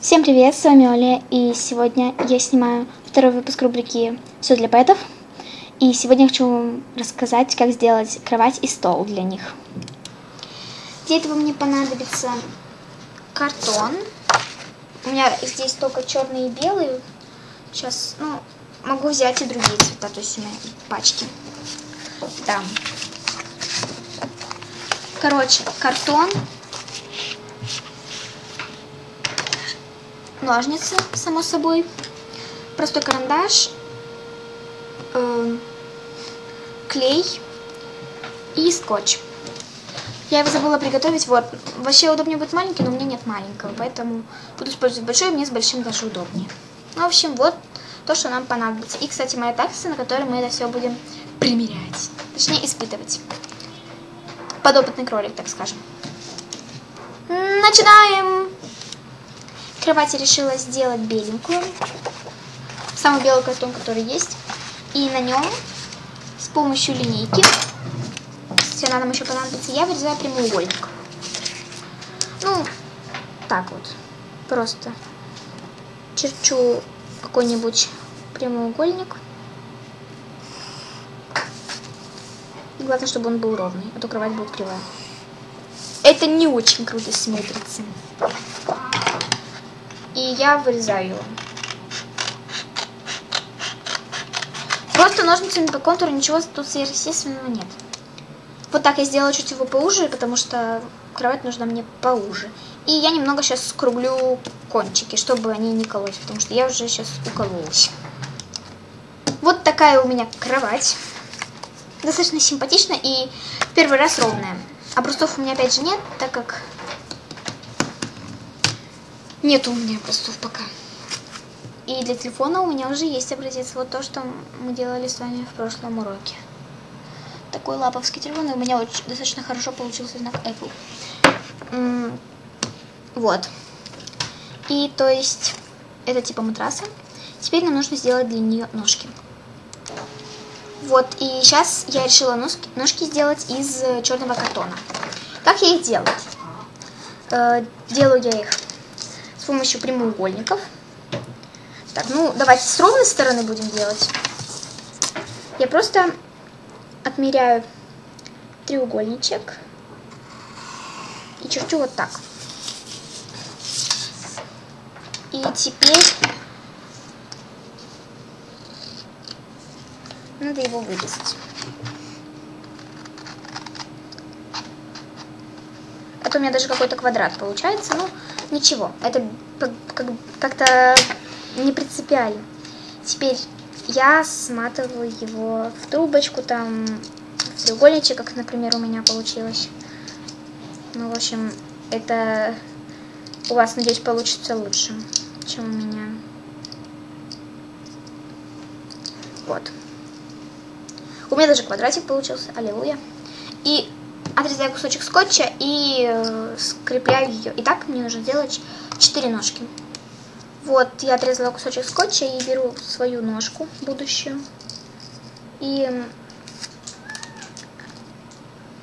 Всем привет, с вами Оля, и сегодня я снимаю второй выпуск рубрики «Все для пэтов». И сегодня я хочу вам рассказать, как сделать кровать и стол для них. Для этого мне понадобится картон. У меня здесь только черный и белый. Сейчас, ну, могу взять и другие цвета, то есть у меня пачки. Да. Короче, картон, ножницы, само собой, простой карандаш, э, клей и скотч. Я его забыла приготовить, вот. Вообще удобнее будет маленький, но у меня нет маленького, поэтому буду использовать большой, мне с большим даже удобнее. Ну, в общем, вот то, что нам понадобится. И, кстати, моя такса, на которой мы это все будем примерять. Точнее, испытывать. Подопытный кролик, так скажем. Начинаем! Кровать я решила сделать беленькую. Самый белый картон, который есть. И на нем с помощью линейки, если она нам еще понадобится, я вырезаю прямоугольник. Ну, так вот. Просто черчу какой-нибудь прямоугольник. И главное, чтобы он был ровный, а то кровать будет кривая. Это не очень круто смотрится я вырезаю его. Просто ножницами по контуру ничего тут сверхъестественного нет. Вот так я сделала чуть его поуже, потому что кровать нужна мне поуже. И я немного сейчас скруглю кончики, чтобы они не кололись, потому что я уже сейчас укололась. Вот такая у меня кровать. Достаточно симпатичная и первый раз ровная. Образцов у меня опять же нет, так как нет у меня образцов пока. И для телефона у меня уже есть образец. Вот то, что мы делали с вами в прошлом уроке. Такой лаповский телефон, и у меня очень, достаточно хорошо получился знак Apple. Вот. И то есть, это типа матраса. Теперь нам нужно сделать для нее ножки. Вот, и сейчас я решила ножки, ножки сделать из черного картона. Как я их делаю? Э, делаю я их помощью прямоугольников. Так, ну давайте с ровной стороны будем делать. Я просто отмеряю треугольничек и черчу вот так. И теперь надо его вырезать. Это у меня даже какой-то квадрат получается. Ну, Ничего, это как-то не принципиально. Теперь я сматываю его в трубочку, там, в треугольничек, как, например, у меня получилось. Ну, в общем, это у вас, надеюсь, получится лучше, чем у меня. Вот. У меня даже квадратик получился, аллилуйя. И отрезаю кусочек скотча и э, скрепляю ее. И так мне нужно сделать 4 ножки. Вот, я отрезала кусочек скотча и беру свою ножку будущую. И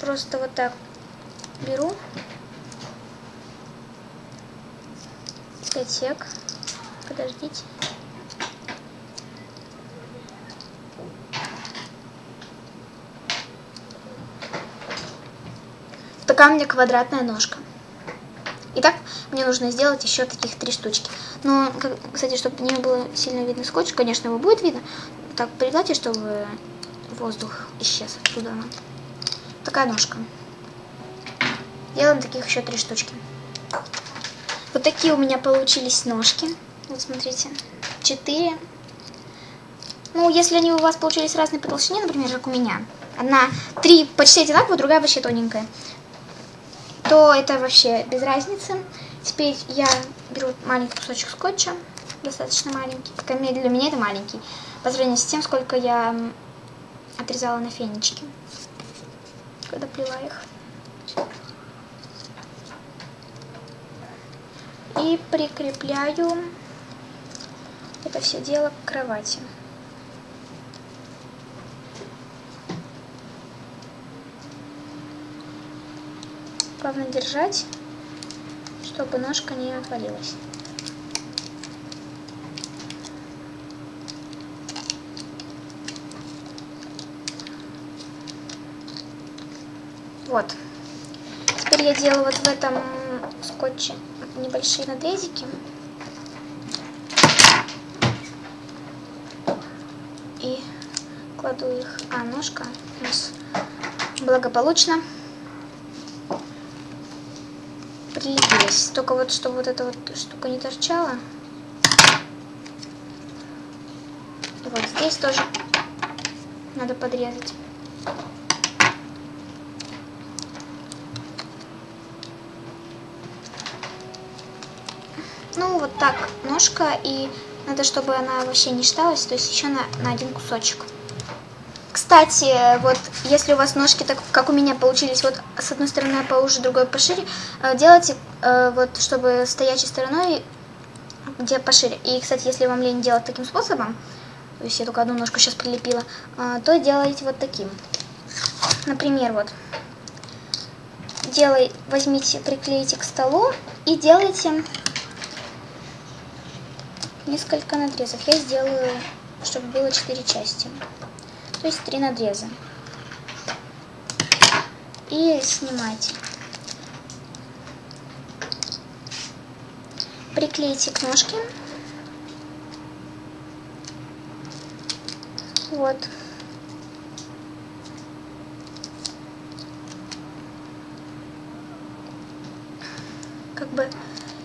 просто вот так беру. Отсек. Подождите. Меня квадратная ножка. Итак, мне нужно сделать еще таких три штучки. Но, кстати, чтобы не было сильно видно скотч, конечно, его будет видно. Так, пригладьте, чтобы воздух исчез оттуда. Такая ножка. Делаем таких еще три штучки. Вот такие у меня получились ножки. Вот смотрите. Четыре. Ну, если они у вас получились разные по толщине, например, как у меня. Одна, три почти одинаковые, другая вообще тоненькая то это вообще без разницы. Теперь я беру маленький кусочек скотча, достаточно маленький. Для меня это маленький, по сравнению с тем, сколько я отрезала на фенечки, когда плела их. И прикрепляю это все дело к кровати. ровно держать, чтобы ножка не отвалилась. Вот. Теперь я делаю вот в этом скотче небольшие надрезики. И кладу их. А, ножка у нас благополучно прилепилась. Только вот, чтобы вот эта вот штука не торчала. И вот здесь тоже надо подрезать. Ну, вот так ножка, и надо, чтобы она вообще не считалась, то есть еще на, на один кусочек. Кстати, вот если у вас ножки, так как у меня получились, вот с одной стороны поуже, другой пошире, э, делайте э, вот, чтобы стоячей стороной, где пошире. И, кстати, если вам лень делать таким способом, то есть я только одну ножку сейчас прилепила, э, то делайте вот таким. Например, вот, делай, возьмите, приклейте к столу и делайте несколько надрезов. Я сделаю, чтобы было 4 части. То есть 3 надреза. И снимайте. Приклейте к ножке. Вот. Как бы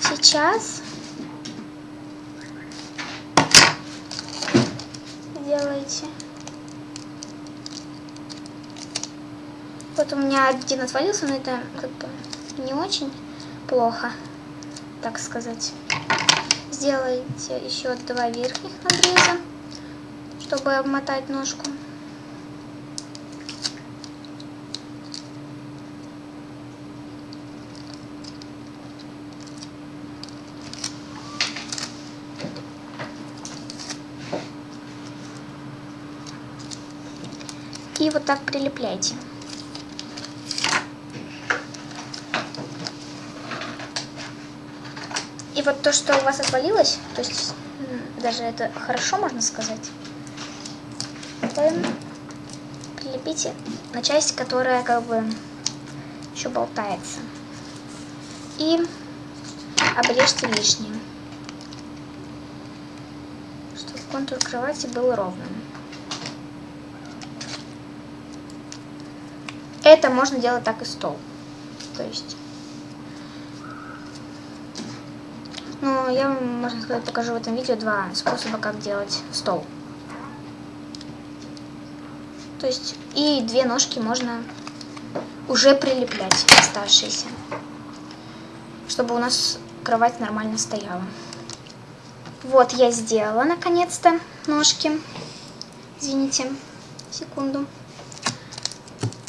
сейчас делаете. Вот у меня один отвалился, но это как бы не очень плохо, так сказать. Сделайте еще два верхних надреза, чтобы обмотать ножку. И вот так прилепляйте. Вот то, что у вас отвалилось, то есть даже это хорошо, можно сказать, вы прилепите на часть, которая как бы еще болтается. И обрежьте лишнее, чтобы контур кровати был ровным. Это можно делать так и стол. То есть... Ну, я вам, можно сказать, покажу в этом видео два способа, как делать стол. То есть, и две ножки можно уже прилеплять, оставшиеся. Чтобы у нас кровать нормально стояла. Вот, я сделала, наконец-то, ножки. Извините, секунду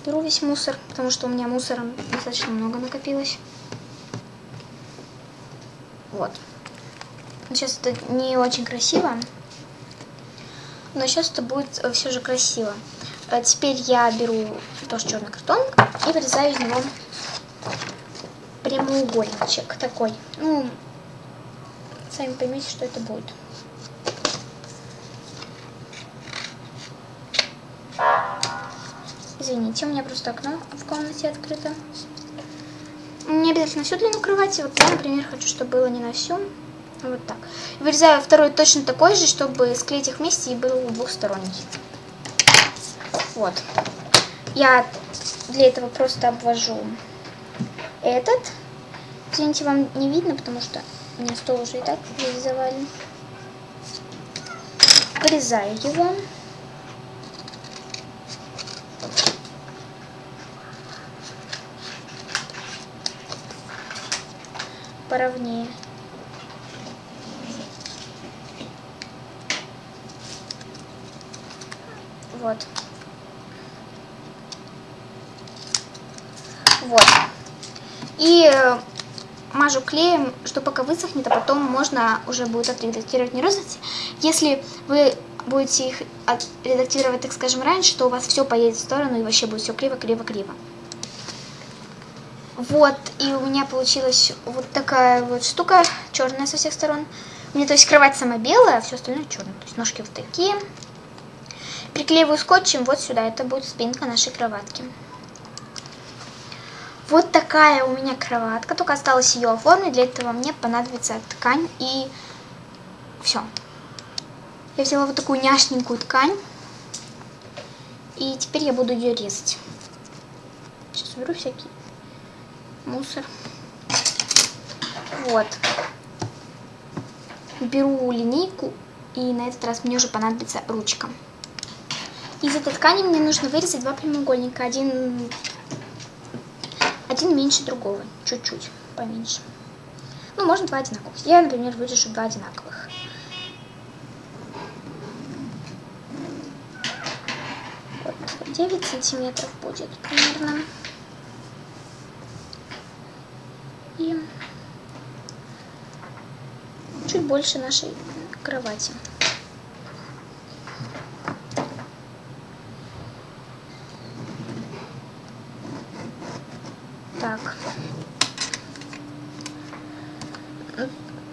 беру весь мусор, потому что у меня мусора достаточно много накопилось. Вот. Сейчас это не очень красиво, но сейчас это будет э, все же красиво. А теперь я беру тоже черный картон и вырезаю из него прямоугольничек такой. Ну, сами поймете, что это будет. Извините, у меня просто окно в комнате открыто. Не обязательно всю длину кровати. Вот я, например, хочу, чтобы было не на всю. Вот так. Вырезаю второй точно такой же, чтобы склеить их вместе и был двухсторонний. Вот. Я для этого просто обвожу этот. Извините, вам не видно, потому что у меня стол уже и так весь. Вырезаю его. Поровнее. Вот. Вот. И э, мажу клеем, что пока высохнет, а потом можно уже будет отредактировать нейросети. Если вы будете их редактировать, так скажем, раньше, то у вас все поедет в сторону и вообще будет все криво-криво-криво. Вот, и у меня получилась вот такая вот штука, черная со всех сторон. У меня, то есть, кровать сама белая, а все остальное черное. То есть, ножки вот такие. Приклеиваю скотчем вот сюда, это будет спинка нашей кроватки. Вот такая у меня кроватка, только осталось ее оформить. Для этого мне понадобится ткань и все. Я взяла вот такую няшненькую ткань. И теперь я буду ее резать. Сейчас уберу всякий мусор. Вот. Беру линейку, и на этот раз мне уже понадобится ручка. Из этой ткани мне нужно вырезать два прямоугольника. Один, один меньше другого, чуть-чуть поменьше. Ну, можно два одинаковых. Я, например, вырежу два одинаковых. Вот, 9 сантиметров будет примерно. И чуть больше нашей кровати. Так.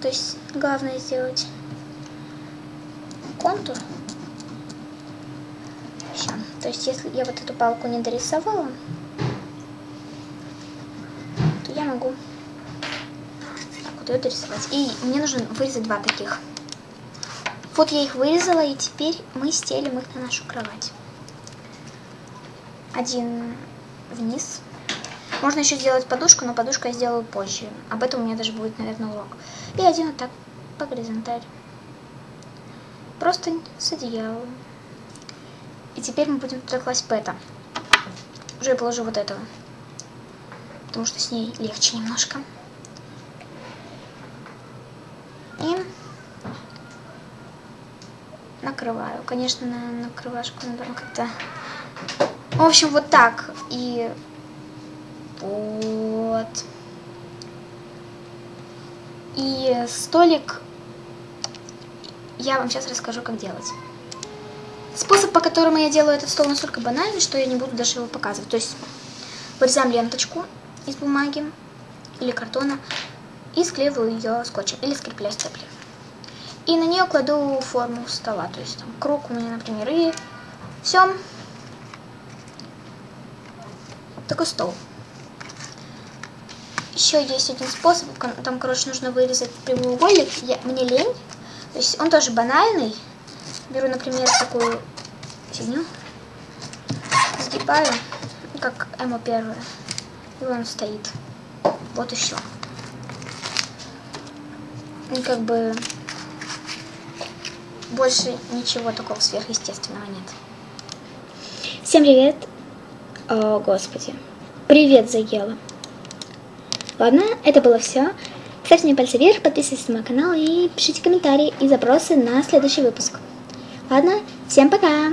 То есть главное сделать контур. Все. То есть если я вот эту палку не дорисовала, то я могу ее дорисовать. И мне нужно вырезать два таких. Вот я их вырезала, и теперь мы стелим их на нашу кровать. Один вниз. Можно еще сделать подушку, но подушку я сделаю позже. Об этом у меня даже будет, наверное, урок. И один вот так по горизонтали. Просто с одеялом. И теперь мы будем туда класть пэта. Уже я положу вот этого. Потому что с ней легче немножко. И накрываю. Конечно, на накрывашку надо как-то... В общем, вот так. И вот. И столик я вам сейчас расскажу, как делать. Способ, по которому я делаю этот стол, настолько банальный, что я не буду даже его показывать. То есть вырезаем ленточку из бумаги или картона и склеиваю ее скотчем или скрепляю степлером. И на нее кладу форму стола, то есть там круг у меня, например, и все. Такой стол. Еще есть один способ, там, короче, нужно вырезать прямоугольник, я, мне лень, то есть он тоже банальный. Беру, например, такую фигню, сгибаю, как эмо первое, и он стоит. Вот еще. И как бы больше ничего такого сверхъестественного нет. Всем привет. О, господи. Привет, Заела. Ладно, это было все. Ставьте мне пальцы вверх, подписывайтесь на мой канал и пишите комментарии и запросы на следующий выпуск. Ладно, всем пока!